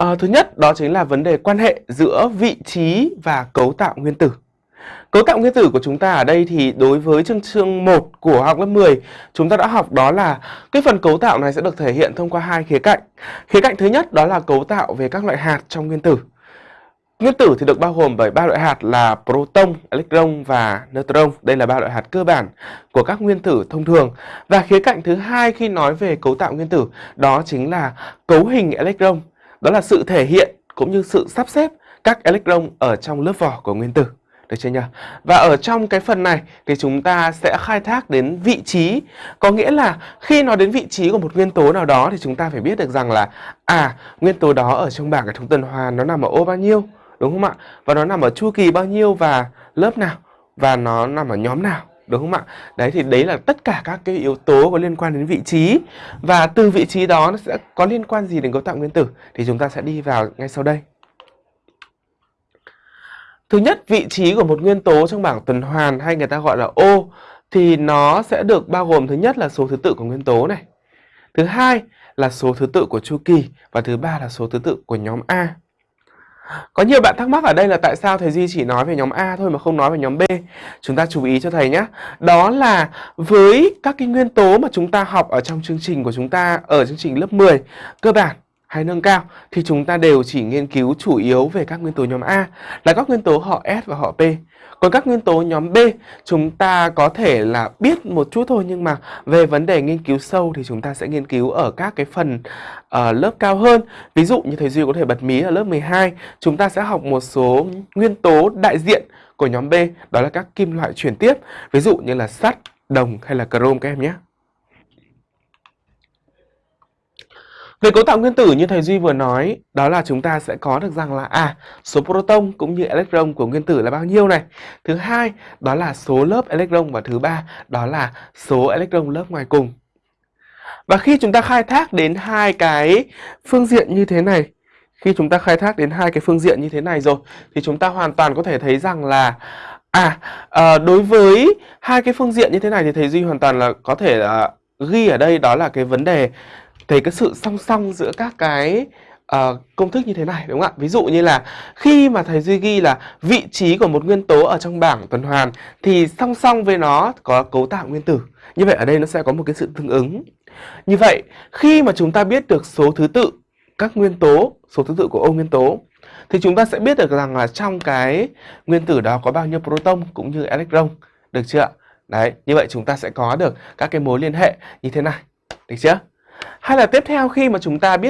À, thứ nhất đó chính là vấn đề quan hệ giữa vị trí và cấu tạo nguyên tử. Cấu tạo nguyên tử của chúng ta ở đây thì đối với chương chương 1 của học lớp 10 chúng ta đã học đó là cái phần cấu tạo này sẽ được thể hiện thông qua hai khía cạnh. Khía cạnh thứ nhất đó là cấu tạo về các loại hạt trong nguyên tử. Nguyên tử thì được bao gồm bởi ba loại hạt là proton, electron và neutron. Đây là ba loại hạt cơ bản của các nguyên tử thông thường. Và khía cạnh thứ hai khi nói về cấu tạo nguyên tử đó chính là cấu hình electron. Đó là sự thể hiện cũng như sự sắp xếp các electron ở trong lớp vỏ của nguyên tử. Được chưa nhỉ? Và ở trong cái phần này thì chúng ta sẽ khai thác đến vị trí. Có nghĩa là khi nói đến vị trí của một nguyên tố nào đó thì chúng ta phải biết được rằng là à, nguyên tố đó ở trong bảng hệ thống tuần hoàn nó nằm ở ô bao nhiêu, đúng không ạ? Và nó nằm ở chu kỳ bao nhiêu và lớp nào và nó nằm ở nhóm nào đúng không ạ? Đấy thì đấy là tất cả các cái yếu tố có liên quan đến vị trí và từ vị trí đó nó sẽ có liên quan gì đến cấu tạo nguyên tử thì chúng ta sẽ đi vào ngay sau đây. Thứ nhất, vị trí của một nguyên tố trong bảng tuần hoàn hay người ta gọi là ô thì nó sẽ được bao gồm thứ nhất là số thứ tự của nguyên tố này. Thứ hai là số thứ tự của chu kỳ và thứ ba là số thứ tự của nhóm A. Có nhiều bạn thắc mắc ở đây là tại sao thầy Duy chỉ nói về nhóm A thôi mà không nói về nhóm B. Chúng ta chú ý cho thầy nhé. Đó là với các cái nguyên tố mà chúng ta học ở trong chương trình của chúng ta, ở chương trình lớp 10 cơ bản hay nâng cao thì chúng ta đều chỉ nghiên cứu chủ yếu về các nguyên tố nhóm A là các nguyên tố họ S và họ P. Còn các nguyên tố nhóm B chúng ta có thể là biết một chút thôi nhưng mà về vấn đề nghiên cứu sâu thì chúng ta sẽ nghiên cứu ở các cái phần uh, lớp cao hơn. Ví dụ như thầy Duy có thể bật mí ở lớp 12 chúng ta sẽ học một số nguyên tố đại diện của nhóm B đó là các kim loại chuyển tiếp ví dụ như là sắt, đồng hay là chrome các em nhé. Về cấu tạo nguyên tử như thầy Duy vừa nói, đó là chúng ta sẽ có được rằng là à, số proton cũng như electron của nguyên tử là bao nhiêu này. Thứ hai, đó là số lớp electron và thứ ba, đó là số electron lớp ngoài cùng. Và khi chúng ta khai thác đến hai cái phương diện như thế này, khi chúng ta khai thác đến hai cái phương diện như thế này rồi thì chúng ta hoàn toàn có thể thấy rằng là à, à đối với hai cái phương diện như thế này thì thầy Duy hoàn toàn là có thể là ghi ở đây đó là cái vấn đề thấy cái sự song song giữa các cái uh, công thức như thế này đúng không ạ? Ví dụ như là khi mà thầy Duy ghi là vị trí của một nguyên tố ở trong bảng tuần hoàn thì song song với nó có cấu tạo nguyên tử. Như vậy ở đây nó sẽ có một cái sự tương ứng. Như vậy khi mà chúng ta biết được số thứ tự các nguyên tố, số thứ tự của ô nguyên tố thì chúng ta sẽ biết được rằng là trong cái nguyên tử đó có bao nhiêu proton cũng như electron. Được chưa ạ? Đấy, như vậy chúng ta sẽ có được các cái mối liên hệ như thế này. Được chưa? Hay là tiếp theo khi mà chúng ta biết